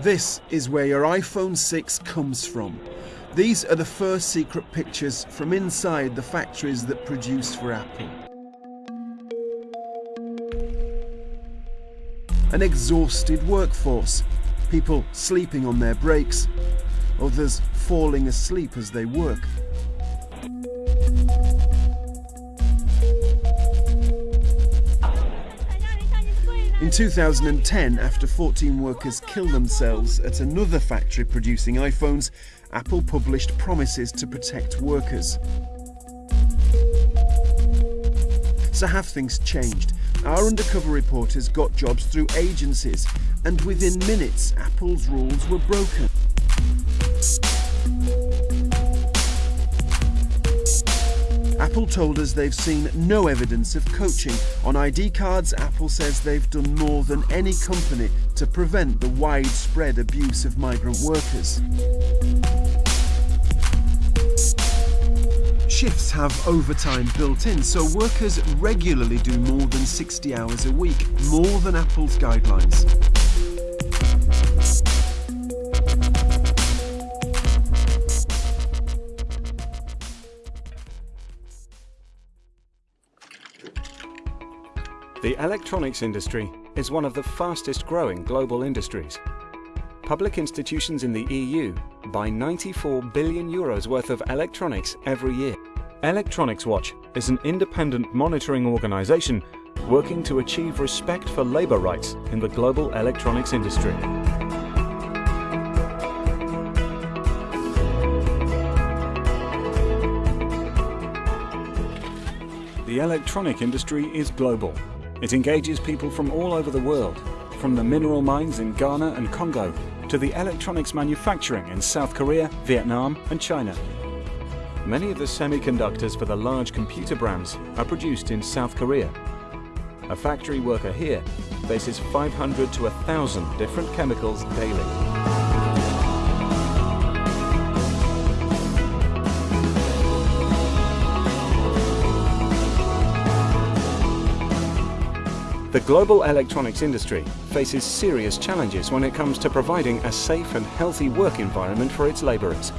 This is where your iPhone 6 comes from. These are the first secret pictures from inside the factories that produce for Apple. An exhausted workforce, people sleeping on their breaks, others falling asleep as they work. In 2010, after 14 workers killed themselves at another factory producing iPhones, Apple published promises to protect workers. So have things changed? Our undercover reporters got jobs through agencies, and within minutes, Apple's rules were broken. Apple told us they've seen no evidence of coaching. On ID cards, Apple says they've done more than any company to prevent the widespread abuse of migrant workers. Shifts have overtime built in, so workers regularly do more than 60 hours a week, more than Apple's guidelines. The electronics industry is one of the fastest growing global industries. Public institutions in the EU buy 94 billion euros worth of electronics every year. Electronics Watch is an independent monitoring organization working to achieve respect for labor rights in the global electronics industry. The electronic industry is global it engages people from all over the world, from the mineral mines in Ghana and Congo to the electronics manufacturing in South Korea, Vietnam and China. Many of the semiconductors for the large computer brands are produced in South Korea. A factory worker here faces 500 to 1,000 different chemicals daily. The global electronics industry faces serious challenges when it comes to providing a safe and healthy work environment for its labourers.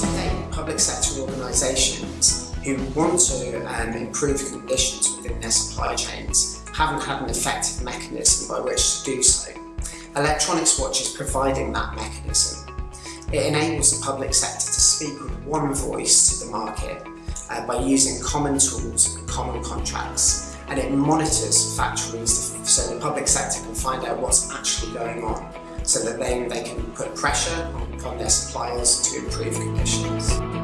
Today, public sector organisations who want to um, improve conditions within their supply chains haven't had an effective mechanism by which to do so. Electronics Watch is providing that mechanism it enables the public sector to speak with one voice to the market uh, by using common tools and common contracts and it monitors factories so the public sector can find out what's actually going on so that then they can put pressure on their suppliers to improve conditions.